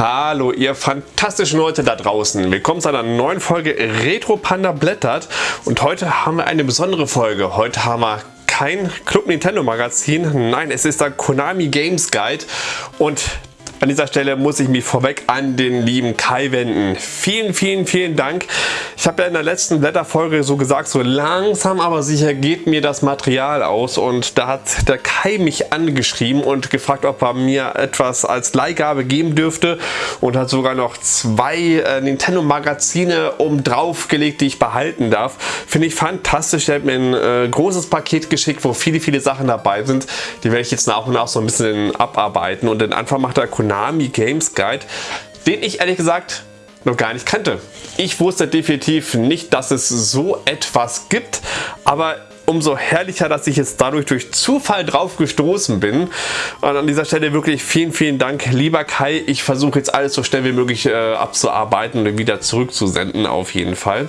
Hallo ihr fantastischen Leute da draußen. Willkommen zu einer neuen Folge Retro Panda blättert und heute haben wir eine besondere Folge. Heute haben wir kein Club Nintendo Magazin, nein es ist der Konami Games Guide und an dieser Stelle muss ich mich vorweg an den lieben Kai wenden. Vielen, vielen, vielen Dank. Ich habe ja in der letzten Blätterfolge so gesagt, so langsam aber sicher geht mir das Material aus und da hat der Kai mich angeschrieben und gefragt, ob er mir etwas als Leihgabe geben dürfte und hat sogar noch zwei äh, Nintendo Magazine um drauf gelegt, die ich behalten darf. Finde ich fantastisch. Er hat mir ein äh, großes Paket geschickt, wo viele, viele Sachen dabei sind. Die werde ich jetzt nach und nach so ein bisschen abarbeiten und den Anfang macht der Konami Games Guide, den ich ehrlich gesagt noch gar nicht kannte. Ich wusste definitiv nicht, dass es so etwas gibt, aber umso herrlicher, dass ich jetzt dadurch durch Zufall drauf gestoßen bin. Und an dieser Stelle wirklich vielen, vielen Dank, lieber Kai. Ich versuche jetzt alles so schnell wie möglich äh, abzuarbeiten und wieder zurückzusenden auf jeden Fall.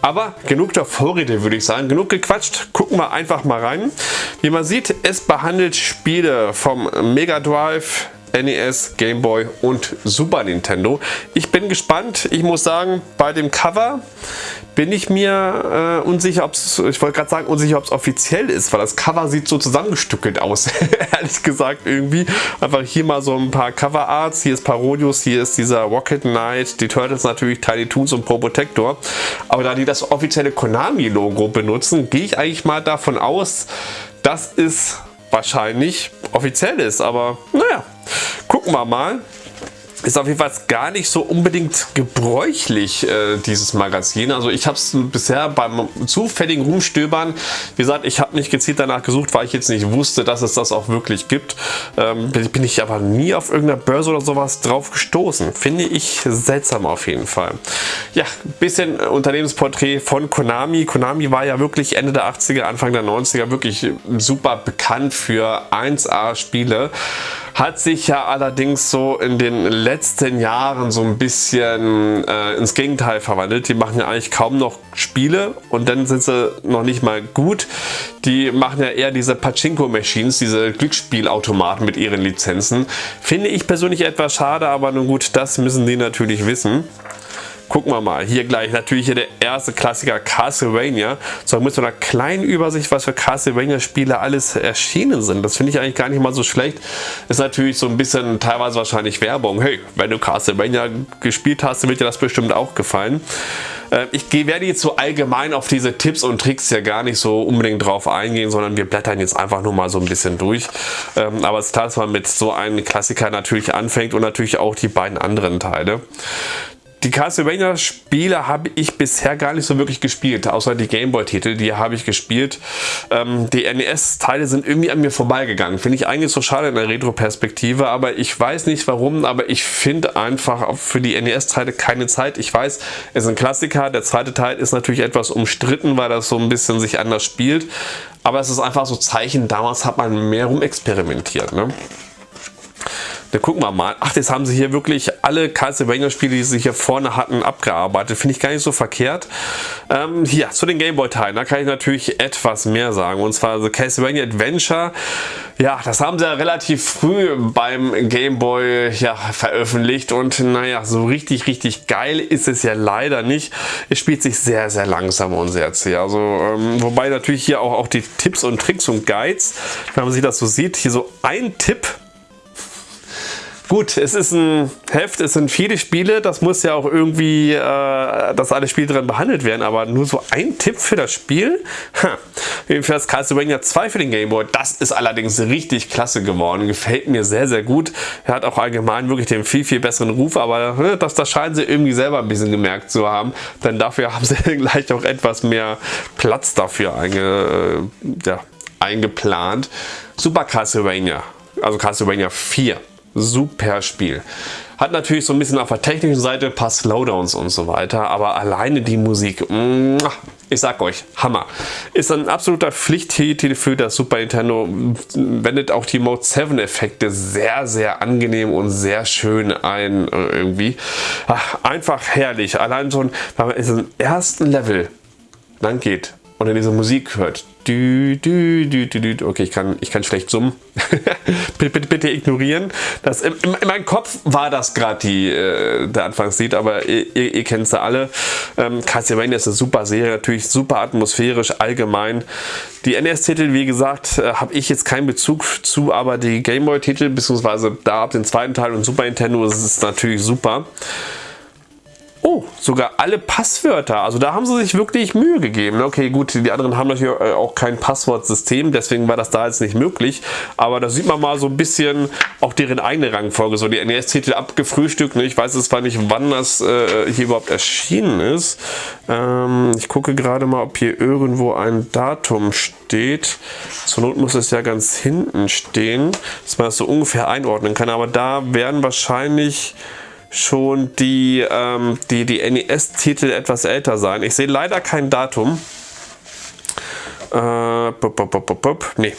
Aber genug der Vorrede würde ich sagen, genug gequatscht, gucken wir einfach mal rein. Wie man sieht, es behandelt Spiele vom Mega Drive, NES, Game Boy und Super Nintendo. Ich bin gespannt. Ich muss sagen, bei dem Cover bin ich mir äh, unsicher, ob es, ich wollte gerade sagen, unsicher, ob es offiziell ist, weil das Cover sieht so zusammengestückelt aus, ehrlich gesagt irgendwie. Einfach hier mal so ein paar Cover Arts, hier ist Parodius, hier ist dieser Rocket Knight, die Turtles natürlich, Tiny Toons und Probotector. Aber da die das offizielle Konami-Logo benutzen, gehe ich eigentlich mal davon aus, dass es wahrscheinlich offiziell ist. Aber naja, gucken wir mal. Ist auf jeden Fall gar nicht so unbedingt gebräuchlich, äh, dieses Magazin. Also ich habe es bisher beim zufälligen Rumstöbern, wie gesagt, ich habe nicht gezielt danach gesucht, weil ich jetzt nicht wusste, dass es das auch wirklich gibt. Ähm, bin ich aber nie auf irgendeiner Börse oder sowas drauf gestoßen. Finde ich seltsam auf jeden Fall. Ja, bisschen Unternehmensporträt von Konami. Konami war ja wirklich Ende der 80er, Anfang der 90er wirklich super bekannt für 1A Spiele hat sich ja allerdings so in den letzten Jahren so ein bisschen äh, ins Gegenteil verwandelt. Die machen ja eigentlich kaum noch Spiele und dann sind sie noch nicht mal gut. Die machen ja eher diese Pachinko-Machines, diese Glücksspielautomaten mit ihren Lizenzen. Finde ich persönlich etwas schade, aber nun gut, das müssen die natürlich wissen. Gucken wir mal. Hier gleich natürlich hier der erste Klassiker Castlevania. So mit so einer kleinen Übersicht, was für Castlevania Spiele alles erschienen sind. Das finde ich eigentlich gar nicht mal so schlecht. Ist natürlich so ein bisschen teilweise wahrscheinlich Werbung. Hey, wenn du Castlevania gespielt hast, wird dir das bestimmt auch gefallen. Äh, ich werde jetzt so allgemein auf diese Tipps und Tricks ja gar nicht so unbedingt drauf eingehen, sondern wir blättern jetzt einfach nur mal so ein bisschen durch. Ähm, aber es ist klar, dass man mit so einem Klassiker natürlich anfängt und natürlich auch die beiden anderen Teile. Die Castlevania Spiele habe ich bisher gar nicht so wirklich gespielt, außer die Gameboy Titel, die habe ich gespielt. Ähm, die NES Teile sind irgendwie an mir vorbeigegangen. Finde ich eigentlich so schade in der Retro-Perspektive, aber ich weiß nicht warum, aber ich finde einfach für die NES Teile keine Zeit. Ich weiß, es ist ein Klassiker, der zweite Teil ist natürlich etwas umstritten, weil das so ein bisschen sich anders spielt, aber es ist einfach so Zeichen, damals hat man mehr rumexperimentiert. Ne? Da gucken wir mal. Ach, jetzt haben sie hier wirklich alle Castlevania-Spiele, die sie hier vorne hatten, abgearbeitet. Finde ich gar nicht so verkehrt. Ähm, hier, zu den Gameboy-Teilen, da kann ich natürlich etwas mehr sagen. Und zwar The Castlevania Adventure. Ja, das haben sie ja relativ früh beim Gameboy ja, veröffentlicht. Und naja, so richtig, richtig geil ist es ja leider nicht. Es spielt sich sehr, sehr langsam und sehr zäh. Also, ähm, wobei natürlich hier auch, auch die Tipps und Tricks und Guides, wenn man sich das so sieht, hier so ein Tipp Gut, es ist ein Heft, es sind viele Spiele, das muss ja auch irgendwie, äh, dass alle Spiele drin behandelt werden, aber nur so ein Tipp für das Spiel? Ha. Jedenfalls Castlevania 2 für den Gameboy, das ist allerdings richtig klasse geworden, gefällt mir sehr, sehr gut. Er hat auch allgemein wirklich den viel, viel besseren Ruf, aber ne, das, das scheinen sie irgendwie selber ein bisschen gemerkt zu haben, denn dafür haben sie gleich auch etwas mehr Platz dafür einge, äh, ja, eingeplant. Super Castlevania, also Castlevania 4 super Spiel. Hat natürlich so ein bisschen auf der technischen Seite ein paar Slowdowns und so weiter, aber alleine die Musik, ich sag euch, Hammer. Ist ein absoluter Pflichttitel für das Super Nintendo, wendet auch die Mode 7 Effekte sehr, sehr angenehm und sehr schön ein äh, irgendwie. Ach, einfach herrlich, allein schon, weil man in im ersten Level lang geht und dann diese Musik hört. Du, du, du, du, du. Okay, ich kann, ich kann schlecht summen. bitte, bitte, bitte, ignorieren. Das, in, in, meinem Kopf war das gerade äh, der Anfangslied, aber ihr, ihr, ihr kennt es ja alle. Ähm, Castlevania ist eine super Serie, natürlich super atmosphärisch, allgemein. Die NES-Titel, wie gesagt, äh, habe ich jetzt keinen Bezug zu, aber die Gameboy-Titel, beziehungsweise da ab den zweiten Teil und Super Nintendo, ist natürlich super. Oh, sogar alle Passwörter. Also da haben sie sich wirklich Mühe gegeben. Okay, gut, die anderen haben natürlich äh, auch kein Passwortsystem, deswegen war das da jetzt nicht möglich. Aber da sieht man mal so ein bisschen auch deren eigene Rangfolge. So die NES-Titel abgefrühstückt. Ne? Ich weiß jetzt zwar nicht, wann das äh, hier überhaupt erschienen ist. Ähm, ich gucke gerade mal, ob hier irgendwo ein Datum steht. Zur Not muss es ja ganz hinten stehen, dass man das so ungefähr einordnen kann. Aber da werden wahrscheinlich schon die, ähm, die, die NES-Titel etwas älter sein. Ich sehe leider kein Datum. Äh, bup, bup, bup, nee.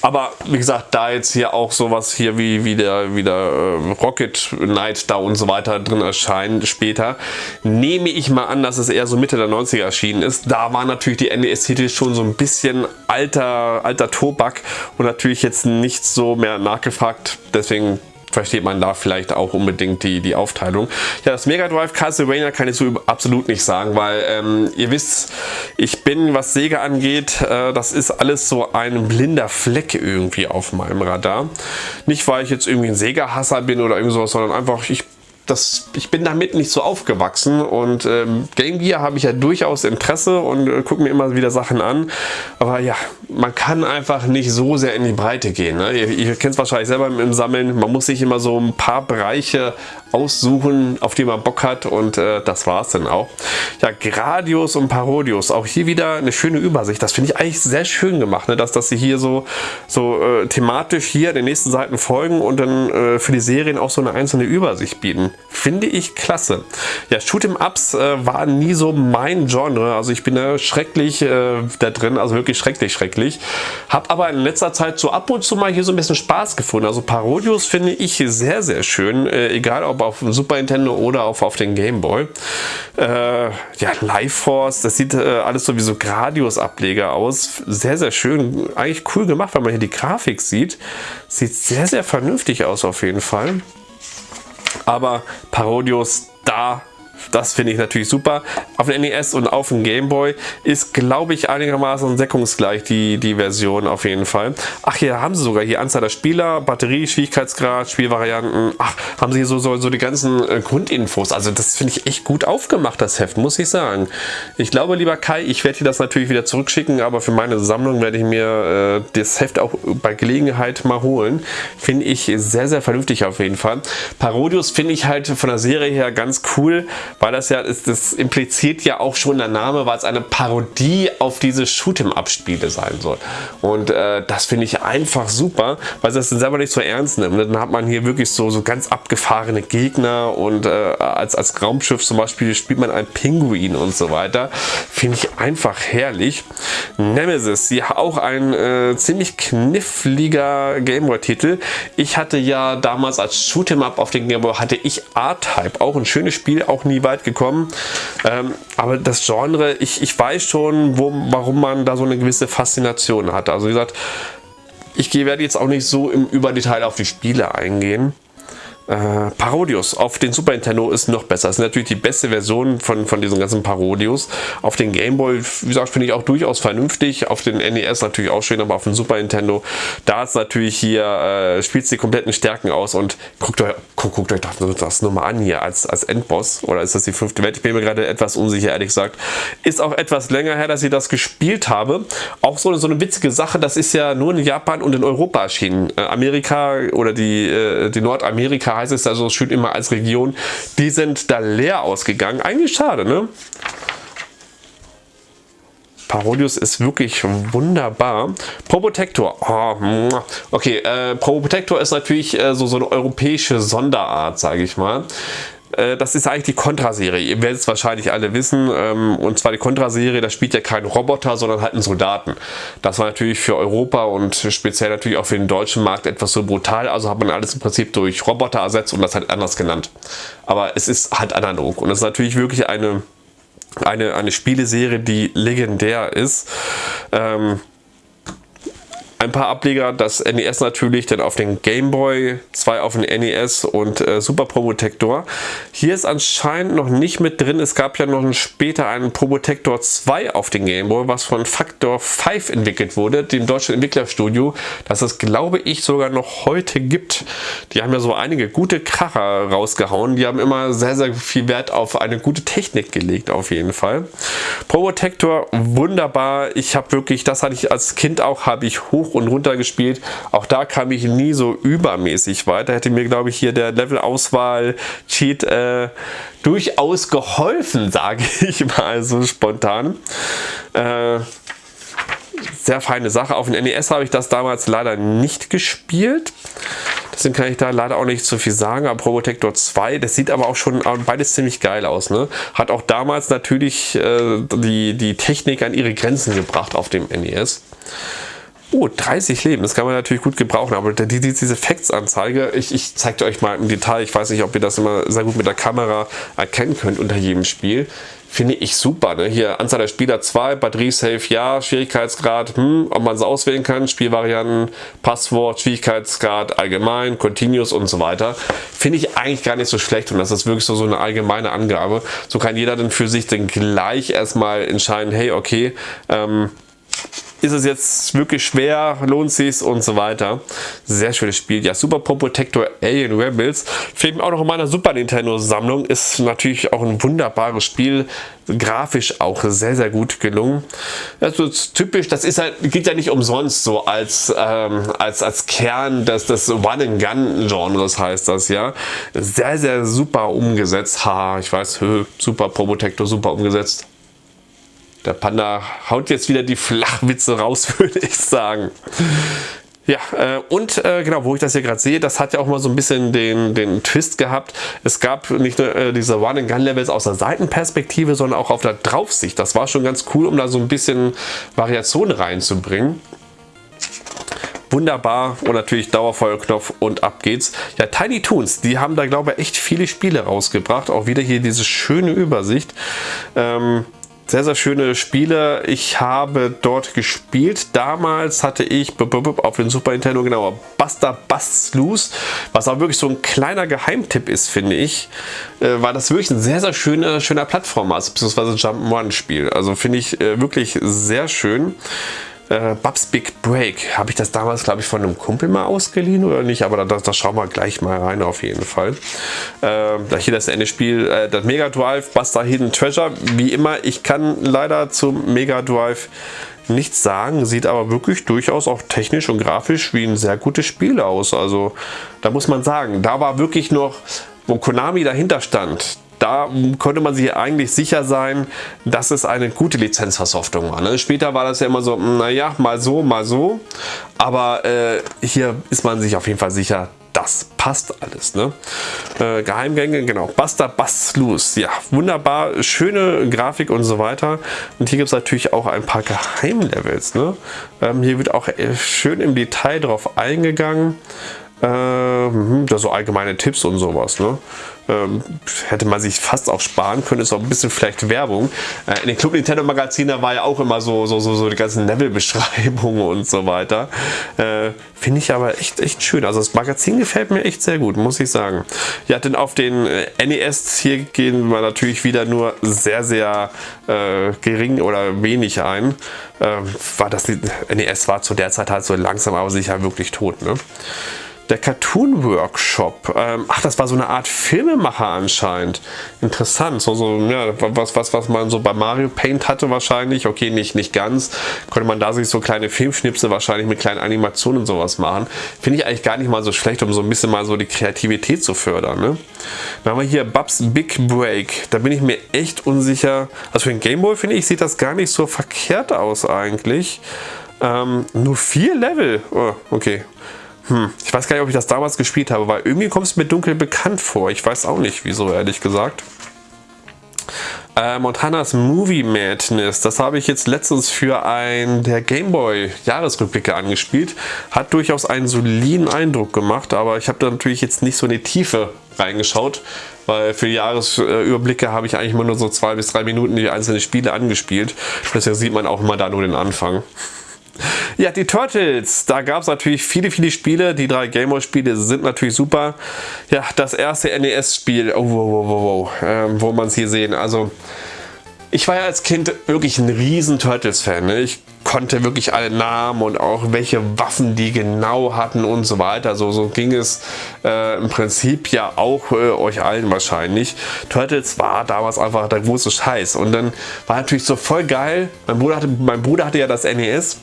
Aber wie gesagt, da jetzt hier auch sowas hier wie, wie der, wie der äh, Rocket Knight da und so weiter drin erscheinen später, nehme ich mal an, dass es eher so Mitte der 90er erschienen ist. Da war natürlich die NES-Titel schon so ein bisschen alter, alter Tobak und natürlich jetzt nicht so mehr nachgefragt. Deswegen versteht man da vielleicht auch unbedingt die, die Aufteilung. Ja, das Mega Drive Castlevania kann ich so absolut nicht sagen, weil ähm, ihr wisst, ich bin, was Sega angeht, äh, das ist alles so ein blinder Fleck irgendwie auf meinem Radar. Nicht, weil ich jetzt irgendwie ein Sega-Hasser bin oder irgendwas, sondern einfach, ich das, ich bin damit nicht so aufgewachsen und ähm, Game Gear habe ich ja durchaus Interesse und äh, gucke mir immer wieder Sachen an. Aber ja, man kann einfach nicht so sehr in die Breite gehen. Ne? Ihr, ihr kennt es wahrscheinlich selber im Sammeln. Man muss sich immer so ein paar Bereiche aussuchen, auf die man Bock hat und äh, das war es dann auch. Ja, Gradius und Parodius, auch hier wieder eine schöne Übersicht. Das finde ich eigentlich sehr schön gemacht, ne? dass, dass sie hier so, so äh, thematisch hier den nächsten Seiten folgen und dann äh, für die Serien auch so eine einzelne Übersicht bieten. Finde ich klasse. Ja, Shoot'em Ups äh, war nie so mein Genre, also ich bin da schrecklich äh, da drin, also wirklich schrecklich, schrecklich. Hab aber in letzter Zeit so ab und zu mal hier so ein bisschen Spaß gefunden. Also Parodius finde ich sehr, sehr schön, äh, egal ob auf dem Super Nintendo oder auf, auf den Game Boy. Äh, ja, Life Force, das sieht äh, alles so wie so Gradius-Ableger aus. Sehr, sehr schön. Eigentlich cool gemacht, wenn man hier die Grafik sieht. Sieht sehr, sehr vernünftig aus auf jeden Fall. Aber Parodius da das finde ich natürlich super. Auf dem NES und auf dem Game Boy ist, glaube ich, einigermaßen deckungsgleich die, die Version auf jeden Fall. Ach, hier haben sie sogar hier Anzahl der Spieler, Batterie, Schwierigkeitsgrad, Spielvarianten. Ach, haben sie hier so, so, so die ganzen äh, Grundinfos. Also das finde ich echt gut aufgemacht, das Heft, muss ich sagen. Ich glaube, lieber Kai, ich werde dir das natürlich wieder zurückschicken, aber für meine Sammlung werde ich mir äh, das Heft auch bei Gelegenheit mal holen. Finde ich sehr, sehr vernünftig auf jeden Fall. Parodius finde ich halt von der Serie her ganz cool, weil das ja, ist, das impliziert ja auch schon der Name, weil es eine Parodie auf diese Shoot'em-Up-Spiele sein soll. Und äh, das finde ich einfach super, weil es das selber nicht so ernst nimmt. Dann hat man hier wirklich so, so ganz abgefahrene Gegner und äh, als, als Raumschiff zum Beispiel spielt man einen Pinguin und so weiter. Finde ich einfach herrlich. Nemesis, ja auch ein äh, ziemlich kniffliger Gameboy-Titel. Ich hatte ja damals als Shoot'em-Up auf den Gameboy hatte ich A-Type, auch ein schönes Spiel, auch nie weit gekommen. Ähm, aber das Genre, ich, ich weiß schon, wo, warum man da so eine gewisse Faszination hat. Also wie gesagt, ich werde jetzt auch nicht so im Überdetail auf die Spiele eingehen. Äh, Parodius auf den Super Nintendo ist noch besser. Das ist natürlich die beste Version von, von diesen ganzen Parodius. Auf den Game Boy, wie gesagt, finde ich auch durchaus vernünftig. Auf den NES natürlich auch schön, aber auf dem Super Nintendo, da ist natürlich hier, äh, spielt die kompletten Stärken aus und guckt euch, guckt, guckt euch das, das nur an hier als, als Endboss. Oder ist das die fünfte Welt? Ich bin mir gerade etwas unsicher, ehrlich gesagt. Ist auch etwas länger her, dass ich das gespielt habe. Auch so, so eine witzige Sache, das ist ja nur in Japan und in Europa erschienen. Äh, Amerika oder die, äh, die Nordamerika heißt es also schön immer als Region, die sind da leer ausgegangen. Eigentlich schade, ne? Parodius ist wirklich wunderbar. Probotector. Oh, okay, äh, Probotector ist natürlich äh, so, so eine europäische Sonderart, sage ich mal. Äh, das ist eigentlich die Contra-Serie. Ihr werdet es wahrscheinlich alle wissen. Ähm, und zwar die Contra-Serie, da spielt ja kein Roboter, sondern halt einen Soldaten. Das war natürlich für Europa und speziell natürlich auch für den deutschen Markt etwas so brutal. Also hat man alles im Prinzip durch Roboter ersetzt und das halt anders genannt. Aber es ist halt analog. Und es ist natürlich wirklich eine eine, eine Spieleserie, die legendär ist. Ähm, ein paar Ableger, das NES natürlich, dann auf den Game Boy, zwei auf den NES und äh, Super Probotector. Hier ist anscheinend noch nicht mit drin. Es gab ja noch später einen Probotector 2 auf den Game Boy, was von Factor 5 entwickelt wurde, dem deutschen Entwicklerstudio, das es, glaube ich, sogar noch heute gibt. Die haben ja so einige gute Kracher rausgehauen. Die haben immer sehr, sehr viel Wert auf eine gute Technik gelegt, auf jeden Fall. Probotector, wunderbar. Ich habe wirklich, das hatte ich als Kind auch, habe ich hoch hoch und runter gespielt. Auch da kam ich nie so übermäßig weiter. Hätte mir, glaube ich, hier der Level-Auswahl-Cheat äh, durchaus geholfen, sage ich mal so spontan. Äh, sehr feine Sache. Auf dem NES habe ich das damals leider nicht gespielt. Deswegen kann ich da leider auch nicht so viel sagen. Aber Probotector 2, das sieht aber auch schon beides ziemlich geil aus. Ne? Hat auch damals natürlich äh, die, die Technik an ihre Grenzen gebracht auf dem NES. Oh, 30 Leben, das kann man natürlich gut gebrauchen, aber die, die, diese Facts-Anzeige, ich, ich zeige euch mal im Detail, ich weiß nicht, ob ihr das immer sehr gut mit der Kamera erkennen könnt unter jedem Spiel, finde ich super. Ne? Hier Anzahl der Spieler 2, Batterie Safe ja, Schwierigkeitsgrad, hm, ob man es auswählen kann, Spielvarianten, Passwort, Schwierigkeitsgrad, allgemein, Continuous und so weiter. Finde ich eigentlich gar nicht so schlecht und das ist wirklich so, so eine allgemeine Angabe. So kann jeder dann für sich dann gleich erstmal entscheiden, hey, okay, ähm, ist es jetzt wirklich schwer, lohnt sich und so weiter. Sehr schönes Spiel. Ja, Super Pro Protector Alien Rebels fehlt mir auch noch in meiner Super Nintendo Sammlung. Ist natürlich auch ein wunderbares Spiel. Grafisch auch sehr, sehr gut gelungen. Also typisch, das ist halt, geht ja nicht umsonst so als, ähm, als, als Kern des, des One-and-Gun-Genres heißt das ja. Sehr, sehr super umgesetzt. Ha, ich weiß, Super Pro Protector super umgesetzt. Der Panda haut jetzt wieder die Flachwitze raus, würde ich sagen. Ja, äh, und äh, genau, wo ich das hier gerade sehe, das hat ja auch mal so ein bisschen den, den Twist gehabt. Es gab nicht nur äh, diese Run-and-Gun-Levels aus der Seitenperspektive, sondern auch auf der Draufsicht. Das war schon ganz cool, um da so ein bisschen Variation reinzubringen. Wunderbar und natürlich Dauerfeuerknopf und ab geht's. Ja, Tiny Toons, die haben da glaube ich echt viele Spiele rausgebracht. Auch wieder hier diese schöne Übersicht. Ähm, sehr, sehr schöne Spiele. Ich habe dort gespielt. Damals hatte ich auf dem Super Nintendo genau Buster Bust Loose, was auch wirklich so ein kleiner Geheimtipp ist, finde ich. Äh, war das wirklich ein sehr, sehr schöner, schöner Plattformer, beziehungsweise Jump'n'Run Spiel. Also finde ich äh, wirklich sehr schön äh, Bubs Big Break. Habe ich das damals, glaube ich, von einem Kumpel mal ausgeliehen oder nicht? Aber da, da schauen wir gleich mal rein auf jeden Fall. Äh, hier das Ende Spiel, äh, das Mega Drive, Buster Hidden Treasure. Wie immer, ich kann leider zum Mega Drive nichts sagen, sieht aber wirklich durchaus auch technisch und grafisch wie ein sehr gutes Spiel aus. Also da muss man sagen, da war wirklich noch, wo Konami dahinter stand, da konnte man sich eigentlich sicher sein, dass es eine gute Lizenzversoftung war. Ne? Später war das ja immer so, naja, mal so, mal so. Aber äh, hier ist man sich auf jeden Fall sicher, das passt alles. Ne? Äh, Geheimgänge, genau. Buster Bass Loose. Ja, wunderbar. Schöne Grafik und so weiter. Und hier gibt es natürlich auch ein paar Geheimlevels. Ne? Ähm, hier wird auch äh, schön im Detail drauf eingegangen. Ähm, da so allgemeine Tipps und sowas. Ne? Ähm, hätte man sich fast auch sparen können, ist auch ein bisschen vielleicht Werbung. Äh, in den Club Nintendo Magazinen war ja auch immer so, so, so, so die ganzen Level-Beschreibungen und so weiter. Äh, Finde ich aber echt, echt schön. Also das Magazin gefällt mir echt sehr gut, muss ich sagen. Ja, denn auf den äh, NES hier gehen wir natürlich wieder nur sehr, sehr äh, gering oder wenig ein. Ähm, war das NES war zu der Zeit halt so langsam aber sicher wirklich tot. Ne? Der Cartoon Workshop. Ähm, ach, das war so eine Art Filmemacher anscheinend. Interessant. So, so, ja, was, was, was man so bei Mario Paint hatte wahrscheinlich. Okay, nicht, nicht ganz. Konnte man da sich so kleine Filmschnipse wahrscheinlich mit kleinen Animationen und sowas machen. Finde ich eigentlich gar nicht mal so schlecht, um so ein bisschen mal so die Kreativität zu fördern. Ne? Dann haben wir hier Bubs Big Break. Da bin ich mir echt unsicher. Also für den Gameboy finde ich, sieht das gar nicht so verkehrt aus eigentlich. Ähm, nur vier Level. Oh, okay. Hm, ich weiß gar nicht, ob ich das damals gespielt habe, weil irgendwie kommt es mir dunkel bekannt vor. Ich weiß auch nicht, wieso, ehrlich gesagt. Äh, Montanas Movie Madness, das habe ich jetzt letztens für ein der Gameboy Jahresrückblicke angespielt. Hat durchaus einen soliden Eindruck gemacht, aber ich habe da natürlich jetzt nicht so in die Tiefe reingeschaut, weil für Jahresüberblicke habe ich eigentlich immer nur so zwei bis drei Minuten die einzelnen Spiele angespielt. Deswegen sieht man auch immer da nur den Anfang. Ja, die Turtles, da gab es natürlich viele, viele Spiele. Die drei Gameboy-Spiele sind natürlich super. Ja, das erste NES-Spiel, oh, wow, wow, wow, ähm, wo man es hier sehen. Also, ich war ja als Kind wirklich ein riesen Turtles-Fan. Ne? Ich konnte wirklich alle Namen und auch welche Waffen die genau hatten und so weiter. So, so ging es äh, im Prinzip ja auch äh, euch allen wahrscheinlich. Turtles war damals einfach der große Scheiß. Und dann war natürlich so voll geil. Mein Bruder hatte, mein Bruder hatte ja das NES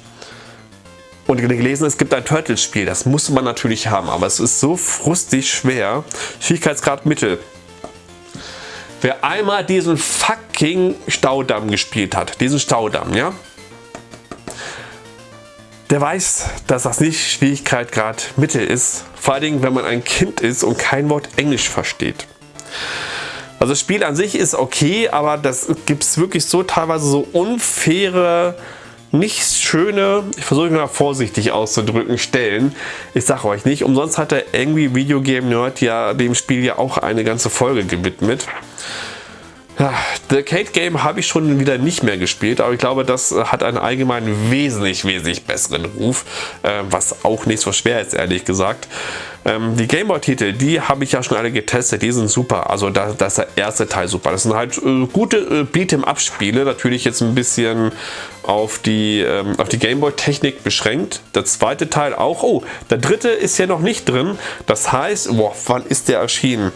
und gelesen, es gibt ein Turtles-Spiel. Das musste man natürlich haben, aber es ist so frustig schwer. Schwierigkeitsgrad Mittel. Wer einmal diesen fucking Staudamm gespielt hat, diesen Staudamm, ja, der weiß, dass das nicht Schwierigkeitsgrad Mittel ist. Vor allen Dingen, wenn man ein Kind ist und kein Wort Englisch versteht. Also das Spiel an sich ist okay, aber das gibt es wirklich so teilweise so unfaire nicht schöne, ich versuche mal vorsichtig auszudrücken, Stellen. Ich sage euch nicht, umsonst hat der irgendwie Videogame Nerd ja dem Spiel ja auch eine ganze Folge gewidmet. Ja, The Arcade Game habe ich schon wieder nicht mehr gespielt, aber ich glaube, das hat einen allgemein wesentlich, wesentlich besseren Ruf, äh, was auch nicht so schwer ist, ehrlich gesagt. Ähm, die Gameboy-Titel, die habe ich ja schon alle getestet, die sind super. Also da, das ist der erste Teil super. Das sind halt äh, gute äh, Beat'em-Up-Spiele, natürlich jetzt ein bisschen auf die, ähm, die Gameboy-Technik beschränkt. Der zweite Teil auch. Oh, der dritte ist ja noch nicht drin. Das heißt, boah, wann ist der erschienen?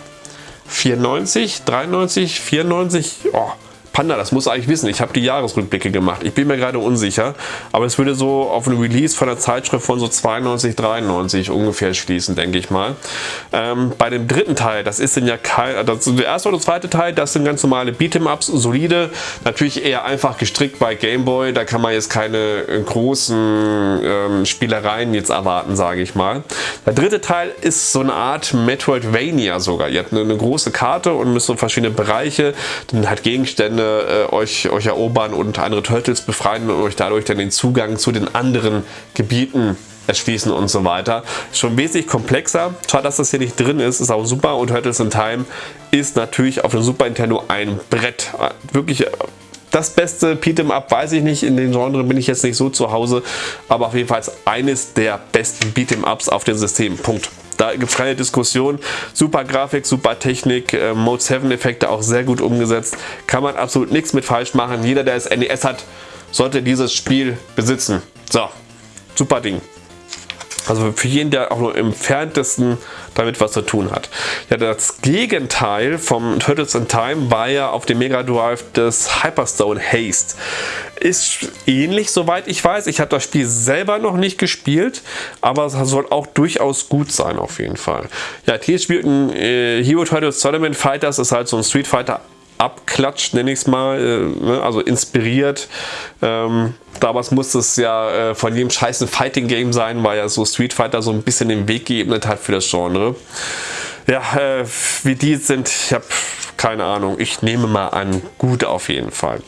94, 93, 94, oh, Panda, das muss eigentlich wissen. Ich habe die Jahresrückblicke gemacht. Ich bin mir gerade unsicher, aber es würde so auf ein Release von der Zeitschrift von so 92, 93 ungefähr schließen, denke ich mal. Ähm, bei dem dritten Teil, das ist dann ja kein, das, der erste oder zweite Teil, das sind ganz normale Beat'em-Ups, solide, natürlich eher einfach gestrickt bei Gameboy. Da kann man jetzt keine äh, großen ähm, Spielereien jetzt erwarten, sage ich mal. Der dritte Teil ist so eine Art Metroidvania sogar. Ihr habt eine, eine große Karte und müsst so verschiedene Bereiche, dann halt Gegenstände Ende äh, euch, euch erobern und andere Turtles befreien und euch dadurch dann den Zugang zu den anderen Gebieten erschließen und so weiter. Schon wesentlich komplexer. Zwar, dass das hier nicht drin ist, ist auch super und Turtles in Time ist natürlich auf dem Super Nintendo ein Brett. Wirklich äh, das beste Beat'em Up weiß ich nicht, in den Genre bin ich jetzt nicht so zu Hause, aber auf jeden Fall eines der besten Beat'em Ups auf dem System. Punkt. Da gibt es keine Diskussion. Super Grafik, super Technik, äh, Mode 7 Effekte auch sehr gut umgesetzt. Kann man absolut nichts mit falsch machen. Jeder, der das NES hat, sollte dieses Spiel besitzen. So, super Ding. Also für jeden, der auch nur im entferntesten damit was zu tun hat. Ja, das Gegenteil vom Turtles in Time war ja auf dem Mega Drive das Hyperstone Haste. Ist ähnlich, soweit ich weiß. Ich habe das Spiel selber noch nicht gespielt, aber es soll auch durchaus gut sein auf jeden Fall. Ja, hier spielt ein äh, Hero Turtles Tournament Fighters, ist halt so ein Street Fighter abklatscht, nenne ich es mal, äh, ne, also inspiriert. Ähm, damals musste es ja äh, von jedem scheißen Fighting Game sein, weil ja so Street Fighter so ein bisschen den Weg geebnet hat für das Genre. Ja, äh, wie die sind, ich habe keine Ahnung. Ich nehme mal an, gut auf jeden Fall.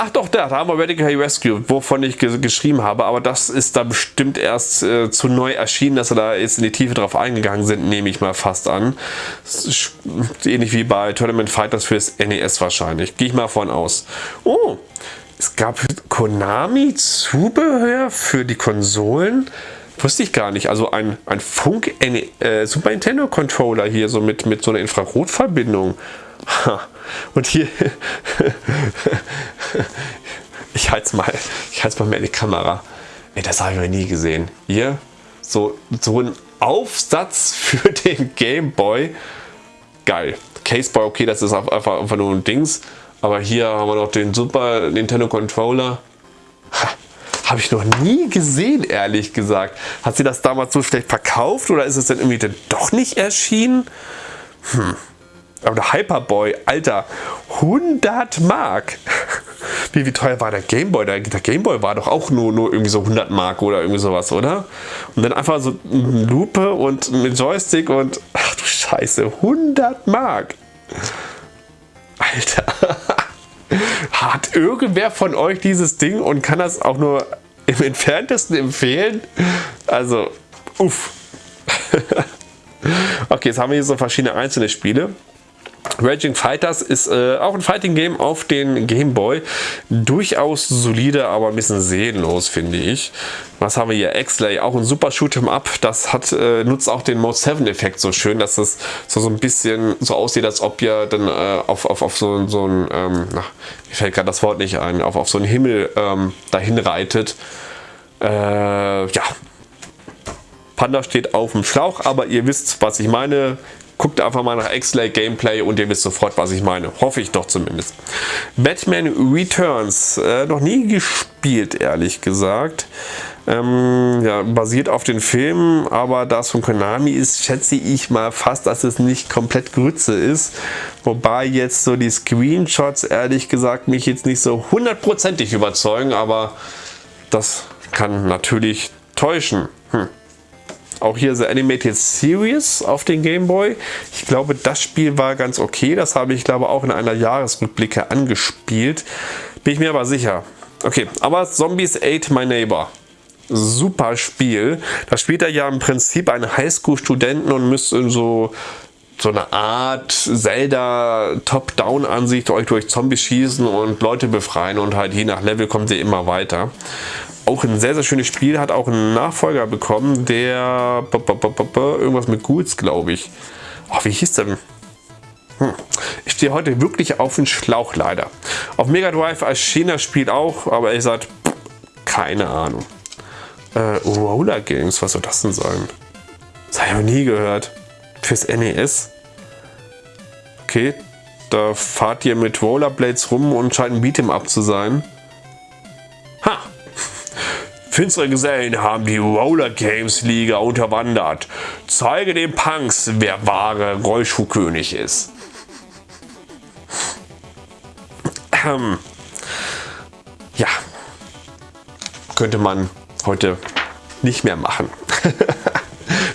Ach doch, da, da haben wir Radical Rescue, wovon ich geschrieben habe, aber das ist da bestimmt erst äh, zu neu erschienen, dass wir da jetzt in die Tiefe drauf eingegangen sind, nehme ich mal fast an. ähnlich wie bei Tournament Fighters fürs NES wahrscheinlich. Gehe ich mal von aus. Oh, es gab Konami Zubehör für die Konsolen. Wusste ich gar nicht. Also ein, ein Funk äh, Super Nintendo Controller hier so mit, mit so einer Infrarotverbindung. Und hier, ich halte mal, ich halte mal mehr in die Kamera. Ey, das habe ich noch nie gesehen. Hier, so, so ein Aufsatz für den Game Boy. Geil. Caseboy, okay, das ist einfach, einfach nur ein Dings. Aber hier haben wir noch den Super Nintendo Controller. Habe ich noch nie gesehen, ehrlich gesagt. Hat sie das damals so schlecht verkauft oder ist es denn irgendwie denn doch nicht erschienen? Hm. Aber der Hyperboy, Alter, 100 Mark. Wie, wie teuer war der Gameboy? Der, der Gameboy war doch auch nur, nur irgendwie so 100 Mark oder irgendwie sowas, oder? Und dann einfach so eine Lupe und mit Joystick und ach du Scheiße, 100 Mark. Alter. Hat irgendwer von euch dieses Ding und kann das auch nur im entferntesten empfehlen? Also, uff. okay, jetzt haben wir hier so verschiedene einzelne Spiele. Raging Fighters ist äh, auch ein Fighting Game auf den Game Boy. Durchaus solide, aber ein bisschen seelenlos, finde ich. Was haben wir hier? X-Lay, auch ein super Shoot'em Up. Das hat, äh, nutzt auch den Mode 7 Effekt so schön, dass das so, so ein bisschen so aussieht, als ob ihr dann äh, auf, auf, auf so, so ein, ähm, na, mir fällt gerade das Wort nicht ein, auf, auf so einen Himmel ähm, dahin reitet. Äh, ja, Panda steht auf dem Schlauch, aber ihr wisst, was ich meine. Guckt einfach mal nach X-Lay Gameplay und ihr wisst sofort, was ich meine. Hoffe ich doch zumindest. Batman Returns. Äh, noch nie gespielt, ehrlich gesagt. Ähm, ja, basiert auf den Filmen, aber da es von Konami ist, schätze ich mal fast, dass es nicht komplett Grütze ist. Wobei jetzt so die Screenshots, ehrlich gesagt, mich jetzt nicht so hundertprozentig überzeugen, aber das kann natürlich täuschen. Hm. Auch hier The Animated Series auf den Game Boy. Ich glaube, das Spiel war ganz okay. Das habe ich, glaube auch in einer Jahresrückblicke angespielt. Bin ich mir aber sicher. Okay, aber Zombies Ate My Neighbor. Super Spiel. Da spielt er ja im Prinzip einen Highschool-Studenten und müsst in so so eine Art Zelda Top-Down-Ansicht euch durch Zombies schießen und Leute befreien und halt je nach Level kommt ihr immer weiter. Auch ein sehr, sehr schönes Spiel, hat auch einen Nachfolger bekommen, der irgendwas mit Ghouls, glaube ich. Oh, wie hieß der Hm. Ich stehe heute wirklich auf den Schlauch leider. Auf Mega Drive erschien das Spiel auch, aber ich sage, keine Ahnung. Äh, Roller Games, was soll das denn sein? Das habe ich noch nie gehört. Fürs NES. Okay, da fahrt ihr mit Rollerblades rum und scheint ein Beat'em Up zu sein. Ha! Finstere Gesellen haben die Roller Games Liga unterwandert. Zeige den Punks, wer wahre Rollschuhkönig ist. Ähm, ja, könnte man heute nicht mehr machen.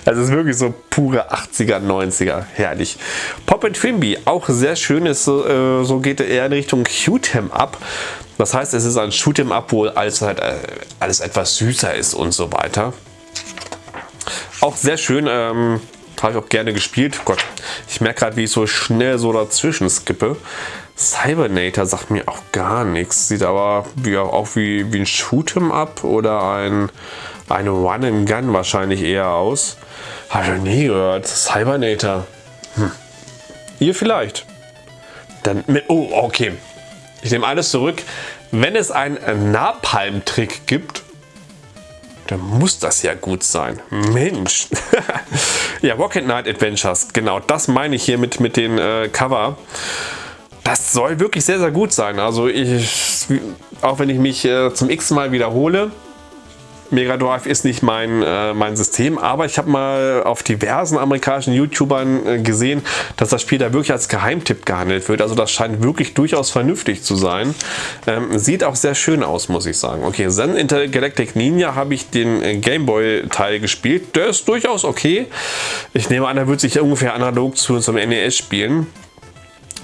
Das ist wirklich so pure 80er, 90er. Herrlich. Pop and Trimby, auch sehr schön. Ist, äh, so geht er eher in Richtung Q-Tem ab. Das heißt, es ist ein Shoot'em Up, wo alles, halt, äh, alles etwas süßer ist und so weiter. Auch sehr schön, ähm, habe ich auch gerne gespielt. Gott, ich merke gerade, wie ich so schnell so dazwischen skippe. Cybernator sagt mir auch gar nichts. Sieht aber wie, auch wie, wie ein Shoot'em Up oder ein, ein Run-and-Gun wahrscheinlich eher aus. Habe ich nie gehört. Cybernator. Hm. Ihr vielleicht. Dann mit. Oh, okay. Ich nehme alles zurück. Wenn es einen Napalm-Trick gibt, dann muss das ja gut sein. Mensch. ja, Rocket Knight Adventures. Genau, das meine ich hier mit, mit den äh, Cover. Das soll wirklich sehr, sehr gut sein. Also ich, auch wenn ich mich äh, zum x Mal wiederhole, Mega Drive ist nicht mein, äh, mein System, aber ich habe mal auf diversen amerikanischen YouTubern äh, gesehen, dass das Spiel da wirklich als Geheimtipp gehandelt wird. Also das scheint wirklich durchaus vernünftig zu sein. Ähm, sieht auch sehr schön aus, muss ich sagen. Okay, Zen Intergalactic Ninja habe ich den äh, Gameboy Teil gespielt. Der ist durchaus okay. Ich nehme an, er wird sich ungefähr analog zu zum NES spielen.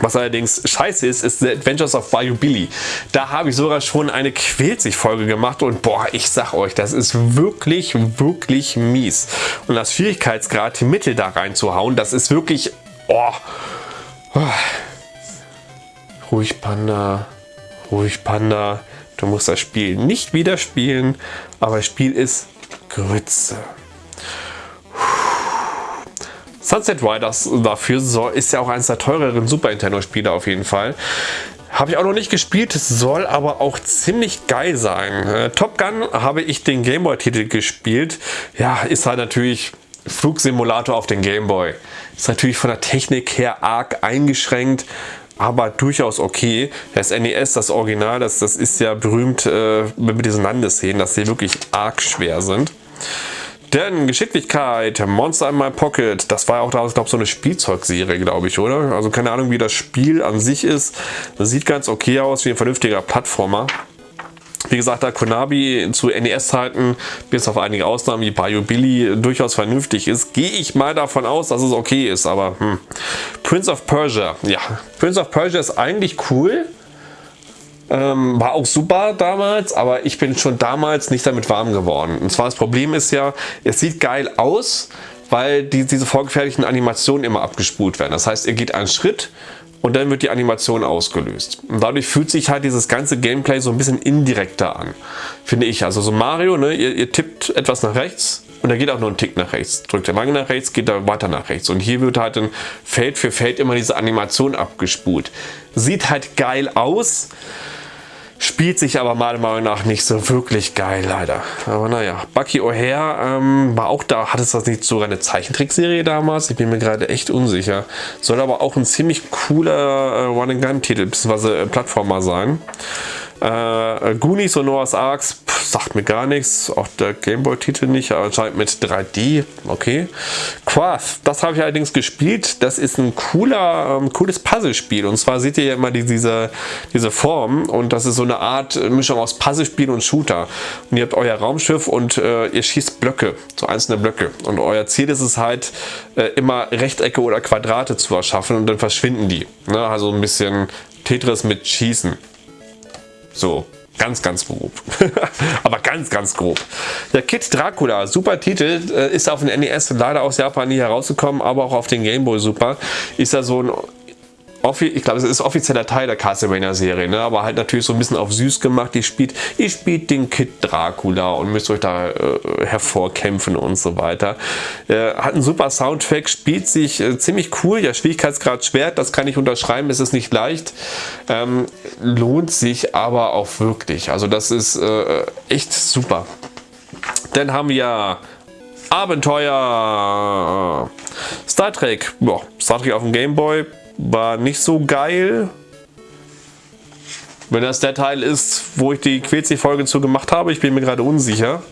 Was allerdings scheiße ist, ist The Adventures of Bayou Billy. Da habe ich sogar schon eine Quälzig-Folge gemacht und boah, ich sag euch, das ist wirklich, wirklich mies. Und das Schwierigkeitsgrad, die Mittel da reinzuhauen, das ist wirklich, oh. Ruhig Panda, ruhig Panda. Du musst das Spiel nicht wieder spielen, aber das Spiel ist Grütze. Sunset Riders dafür ist ja auch eines der teureren Super Nintendo Spiele auf jeden Fall. Habe ich auch noch nicht gespielt, soll aber auch ziemlich geil sein. Äh, Top Gun habe ich den Gameboy Titel gespielt. Ja, ist halt natürlich Flugsimulator auf den Gameboy. Ist natürlich von der Technik her arg eingeschränkt, aber durchaus okay. Das NES, das Original, das, das ist ja berühmt äh, mit diesen Landesszenen, dass sie wirklich arg schwer sind. Denn Geschicklichkeit, Monster in My Pocket, das war auch damals, glaube so eine Spielzeugserie, glaube ich, oder? Also keine Ahnung, wie das Spiel an sich ist. Das sieht ganz okay aus, wie ein vernünftiger Plattformer. Wie gesagt, da Konami zu NES-Zeiten, bis auf einige Ausnahmen wie Bayou Billy, durchaus vernünftig ist, gehe ich mal davon aus, dass es okay ist. Aber hm. Prince of Persia, ja, Prince of Persia ist eigentlich cool. Ähm, war auch super damals, aber ich bin schon damals nicht damit warm geworden. Und zwar das Problem ist ja, es sieht geil aus, weil die, diese vorgefertigten Animationen immer abgespult werden. Das heißt, ihr geht einen Schritt und dann wird die Animation ausgelöst. Und dadurch fühlt sich halt dieses ganze Gameplay so ein bisschen indirekter an, finde ich. Also so Mario, ne, ihr, ihr tippt etwas nach rechts und er geht auch nur einen Tick nach rechts. Drückt er lange nach rechts, geht er weiter nach rechts. Und hier wird halt dann Feld für Feld immer diese Animation abgespult. Sieht halt geil aus, Spielt sich aber meiner Meinung nach nicht so wirklich geil, leider. Aber naja, Bucky O'Hare ähm, war auch da. Hat es das nicht sogar eine Zeichentrickserie damals? Ich bin mir gerade echt unsicher. Soll aber auch ein ziemlich cooler äh, One-and-Gun-Titel bzw. Äh, Plattformer sein. Äh, Goonies und Noah's Arks sagt mir gar nichts. Auch der Gameboy-Titel nicht, aber anscheinend mit 3D. Okay. Quath, das habe ich allerdings gespielt. Das ist ein cooler, ähm, cooles Puzzlespiel. Und zwar seht ihr ja immer die, diese, diese Form. Und das ist so eine Art Mischung aus Puzzlespiel und Shooter. Und ihr habt euer Raumschiff und äh, ihr schießt Blöcke, so einzelne Blöcke. Und euer Ziel ist es halt, äh, immer Rechtecke oder Quadrate zu erschaffen und dann verschwinden die. Ne? Also ein bisschen Tetris mit Schießen. So, ganz, ganz grob. Aber ganz, ganz grob. Der Kid Dracula, super Titel, äh, ist auf den NES leider aus Japan nie herausgekommen, aber auch auf den Game Boy super. Ist ja so ein ich glaube, es ist offizieller Teil der Castlevania-Serie, ne? aber halt natürlich so ein bisschen auf süß gemacht. Ihr spielt, ihr spielt den Kid Dracula und müsst euch da äh, hervorkämpfen und so weiter. Äh, hat einen super Soundtrack, spielt sich äh, ziemlich cool. Ja, Schwierigkeitsgrad schwer, das kann ich unterschreiben, es ist nicht leicht. Ähm, lohnt sich aber auch wirklich. Also das ist äh, echt super. Dann haben wir Abenteuer Star Trek. Boah, Star Trek auf dem Game Boy war nicht so geil. Wenn das der Teil ist, wo ich die Quetzig-Folge zu gemacht habe, ich bin mir gerade unsicher.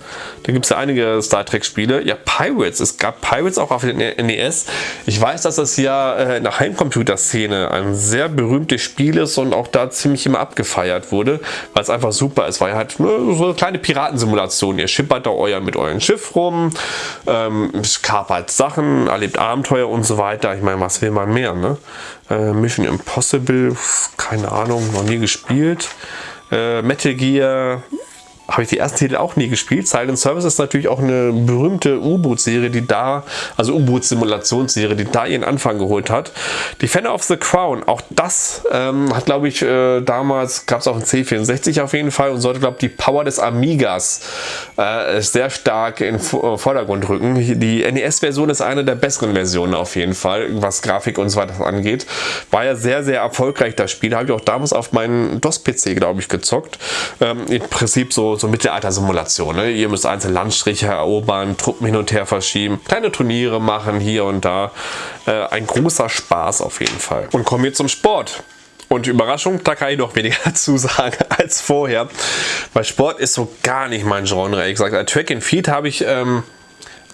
Da gibt es ja einige Star Trek-Spiele. Ja, Pirates. Es gab Pirates auch auf den NES. Ich weiß, dass das ja äh, in der Heimcomputer-Szene ein sehr berühmtes Spiel ist und auch da ziemlich immer abgefeiert wurde, weil es einfach super ist. Weil halt ne, so eine kleine Piratensimulation. Ihr schippert da euer mit eurem Schiff rum, ähm, kapert Sachen, erlebt Abenteuer und so weiter. Ich meine, was will man mehr, ne? Äh, Mission Impossible, keine Ahnung, noch nie gespielt. Äh, Metal Gear habe ich die ersten Titel auch nie gespielt. Silent Service ist natürlich auch eine berühmte U-Boot-Serie, die da, also U-Boot-Simulationsserie, die da ihren Anfang geholt hat. Defender of the Crown, auch das ähm, hat, glaube ich, äh, damals, gab es auf dem C64 auf jeden Fall und sollte, glaube ich, die Power des Amigas äh, sehr stark in äh, Vordergrund rücken. Die NES-Version ist eine der besseren Versionen auf jeden Fall, was Grafik und so weiter angeht. War ja sehr, sehr erfolgreich, das Spiel. Habe ich auch damals auf meinen DOS-PC, glaube ich, gezockt. Ähm, Im Prinzip so so Mittelalter-Simulation. Ne? Ihr müsst einzelne Landstriche erobern, Truppen hin und her verschieben, kleine Turniere machen hier und da. Äh, ein großer Spaß auf jeden Fall. Und kommen wir zum Sport. Und Überraschung, da kann ich noch weniger zu sagen als vorher. Weil Sport ist so gar nicht mein Genre. Ich sage, Track and Feed habe ich ähm,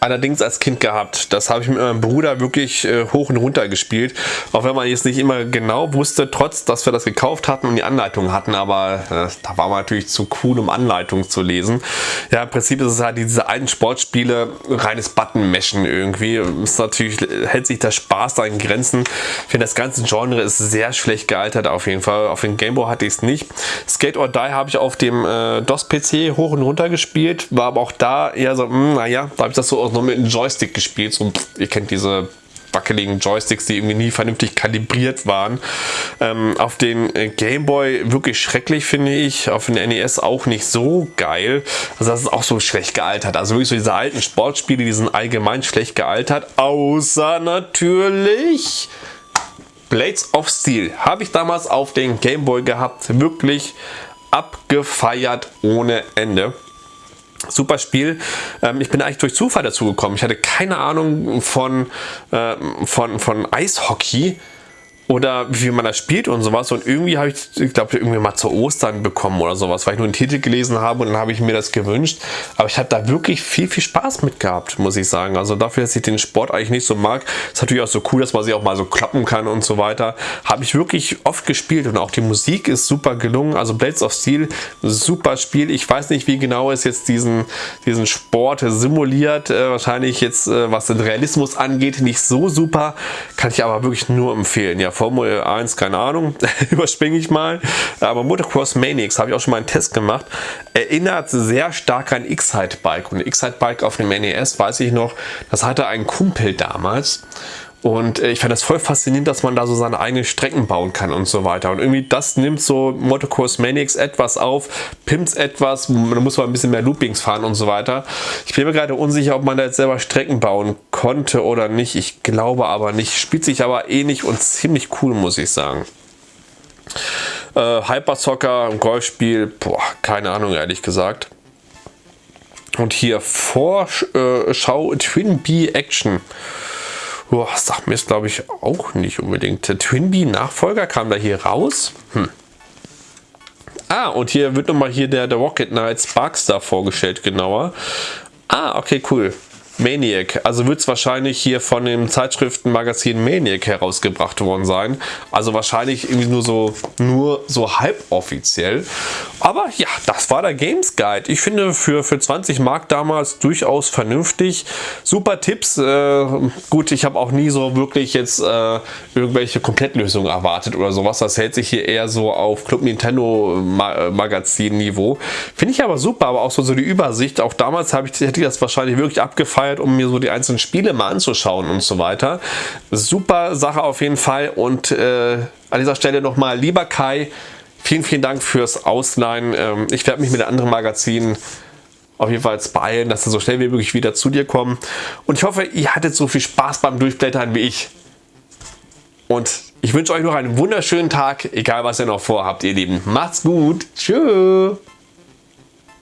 allerdings als Kind gehabt. Das habe ich mit meinem Bruder wirklich äh, hoch und runter gespielt. Auch wenn man jetzt nicht immer genau wusste, trotz dass wir das gekauft hatten und die Anleitung hatten. Aber äh, da war man natürlich zu cool, um Anleitungen zu lesen. Ja, im Prinzip ist es halt diese alten Sportspiele, reines Button-Meshen irgendwie. Ist natürlich, hält sich der Spaß da Grenzen. Ich finde, das ganze Genre ist sehr schlecht gealtert auf jeden Fall. Auf dem Gameboy hatte ich es nicht. Skate or Die habe ich auf dem äh, DOS-PC hoch und runter gespielt. War aber auch da eher so, mh, hm, naja, da habe ich das so aus noch mit einem Joystick gespielt. So, ihr kennt diese wackeligen Joysticks, die irgendwie nie vernünftig kalibriert waren. Ähm, auf den äh, Gameboy wirklich schrecklich, finde ich. Auf den NES auch nicht so geil. Also das ist auch so schlecht gealtert. Also wirklich so diese alten Sportspiele, die sind allgemein schlecht gealtert. Außer natürlich... Blades of Steel habe ich damals auf den Gameboy gehabt. Wirklich abgefeiert ohne Ende. Super Spiel. Ähm, ich bin eigentlich durch Zufall dazu gekommen. Ich hatte keine Ahnung von, äh, von, von Eishockey oder wie man das spielt und sowas. Und irgendwie habe ich, ich glaube, irgendwie mal zu Ostern bekommen oder sowas, weil ich nur einen Titel gelesen habe und dann habe ich mir das gewünscht. Aber ich habe da wirklich viel, viel Spaß mit gehabt, muss ich sagen. Also dafür, dass ich den Sport eigentlich nicht so mag, ist natürlich auch so cool, dass man sich auch mal so klappen kann und so weiter. Habe ich wirklich oft gespielt und auch die Musik ist super gelungen. Also Blades of Steel, super Spiel. Ich weiß nicht, wie genau es jetzt diesen, diesen Sport simuliert. Äh, wahrscheinlich jetzt, äh, was den Realismus angeht, nicht so super. Kann ich aber wirklich nur empfehlen. Ja, Formel 1, keine Ahnung, überspringe ich mal. Aber Motocross Maniacs habe ich auch schon mal einen Test gemacht. Erinnert sehr stark an X-Hide Bike. Und X-Hide Bike auf dem NES weiß ich noch, das hatte ein Kumpel damals. Und äh, ich fand das voll faszinierend, dass man da so seine eigenen Strecken bauen kann und so weiter. Und irgendwie das nimmt so Motocross Maniacs etwas auf, pimpt etwas, man muss mal ein bisschen mehr Loopings fahren und so weiter. Ich bin mir gerade unsicher, ob man da jetzt selber Strecken bauen konnte oder nicht. Ich glaube aber nicht. Spielt sich aber ähnlich und ziemlich cool, muss ich sagen. Äh, Hyper Soccer, Golfspiel, boah, keine Ahnung, ehrlich gesagt. Und hier Vorschau Twin Bee Action. Boah, sagt mir es glaube ich auch nicht unbedingt. Der Twinbee Nachfolger kam da hier raus. Hm. Ah, und hier wird nochmal hier der, der Rocket Knight Sparkstar vorgestellt genauer. Ah, okay, cool. Maniac. Also wird es wahrscheinlich hier von dem Zeitschriftenmagazin Maniac herausgebracht worden sein. Also wahrscheinlich irgendwie nur so, nur so halb offiziell. Aber ja, das war der Games Guide. Ich finde für, für 20 Mark damals durchaus vernünftig. Super Tipps. Äh, gut, ich habe auch nie so wirklich jetzt äh, irgendwelche Komplettlösungen erwartet oder sowas. Das hält sich hier eher so auf Club Nintendo Magazin Niveau. Finde ich aber super, aber auch so, so die Übersicht. Auch damals ich, hätte ich das wahrscheinlich wirklich abgefallen gefeiert, um mir so die einzelnen Spiele mal anzuschauen und so weiter. Super Sache auf jeden Fall und äh, an dieser Stelle nochmal, lieber Kai, vielen, vielen Dank fürs Ausleihen. Ähm, ich werde mich mit anderen Magazinen auf jeden Fall beeilen, dass sie so schnell wie möglich wieder zu dir kommen. Und ich hoffe, ihr hattet so viel Spaß beim Durchblättern wie ich. Und ich wünsche euch noch einen wunderschönen Tag, egal was ihr noch vorhabt, ihr Lieben. Macht's gut. Tschüss.